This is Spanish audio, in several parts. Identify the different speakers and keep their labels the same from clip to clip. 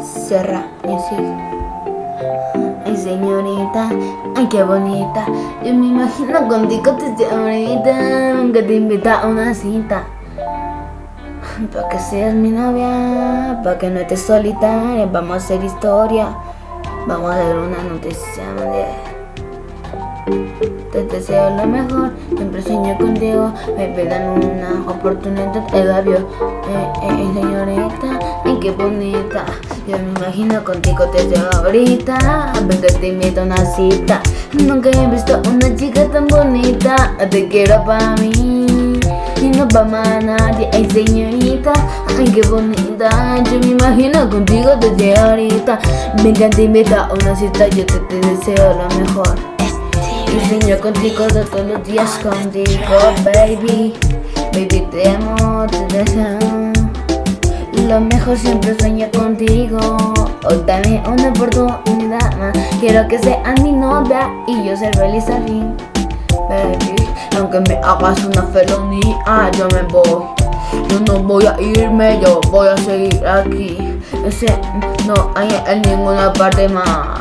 Speaker 1: Serra. Ay señorita, ay qué bonita. Yo me imagino contigo desde ahorita Nunca te invita a una cita. Pa' que seas mi novia Pa' que no estés solitaria Vamos a hacer historia. Vamos a hacer una noticia te deseo lo mejor, siempre sueño contigo. Me pidan una oportunidad, el labio eh, eh, señorita, ay qué bonita. Yo me imagino contigo desde ahorita. Venga te invito a una cita. Nunca he visto una chica tan bonita. Te quiero para mí. Y no pa' más nadie, ay señorita, ay qué bonita. Yo me imagino contigo desde ahorita. Venga te invito a una cita, yo te, deseo lo mejor sueño contigo todos los días contigo, baby. Baby, te amo, te deseo. Lo mejor siempre sueño contigo. Hoy también una oportunidad más. Quiero que seas mi novia y yo ser feliz al Baby, aunque me hagas una felonía, yo me voy. Yo no voy a irme, yo voy a seguir aquí. No hay en ninguna parte más.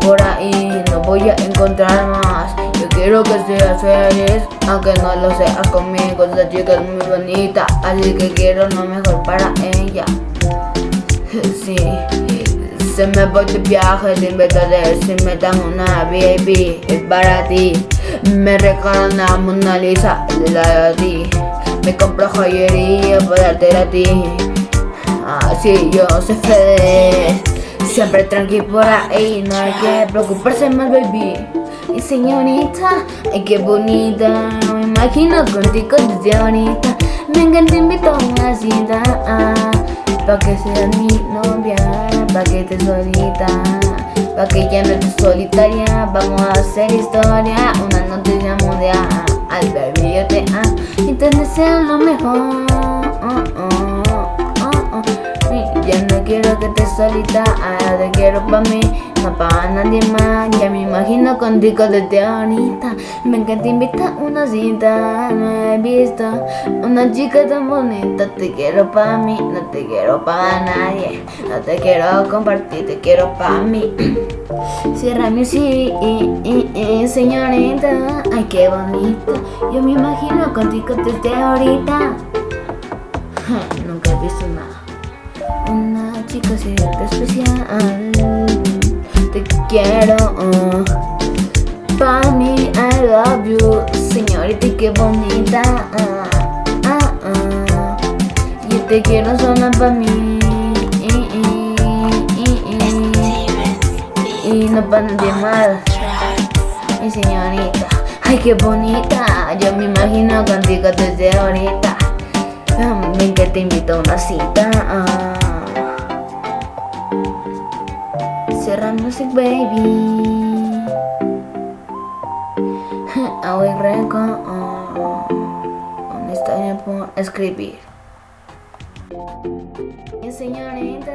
Speaker 1: Por ahí no voy a encontrar más. Yo quiero que seas feliz, aunque no lo seas conmigo. Esta chica es muy bonita, así que quiero lo mejor para ella. Sí, se me voy de viaje, te invitaré Si me dan una baby, es para ti. Me regalan una Mona Lisa, la de ti Me compro joyería para darte a ti. Así yo soy feliz Siempre tranqui por ahí, no hay que preocuparse más, baby. Y señorita, ay qué bonita. Me imagino contigo desde ahorita. Venga, te invito a una cita Pa' que seas mi novia Pa' que estés solita Pa' que ya no estés solitaria. Vamos a hacer historia Una noticia mundial Al baby yo te amo Y te deseo lo mejor solita, ahora te quiero pa' mí, no pa' nadie más Ya me imagino contigo desde ahorita. Venga te invita a una cita, no he visto. Una chica tan bonita, te quiero pa' mí, no te quiero pa' nadie. No te quiero compartir, te quiero pa' mí. Cierra mi sí, señorita, ay qué bonito. Yo me imagino contigo desde ahorita. Nunca he visto nada. Una chica cierta especial Te quiero uh. Pa' mí I love you. Señorita qué bonita. Uh, uh, uh. Yo te quiero sola pa' mí. Y no pa' nadie más Mi señorita Ay qué bonita. Yo me imagino contigo desde ahorita. Ven que te invito a una cita Serra Music Baby. Hoy reco Una historia escribir. Señorita,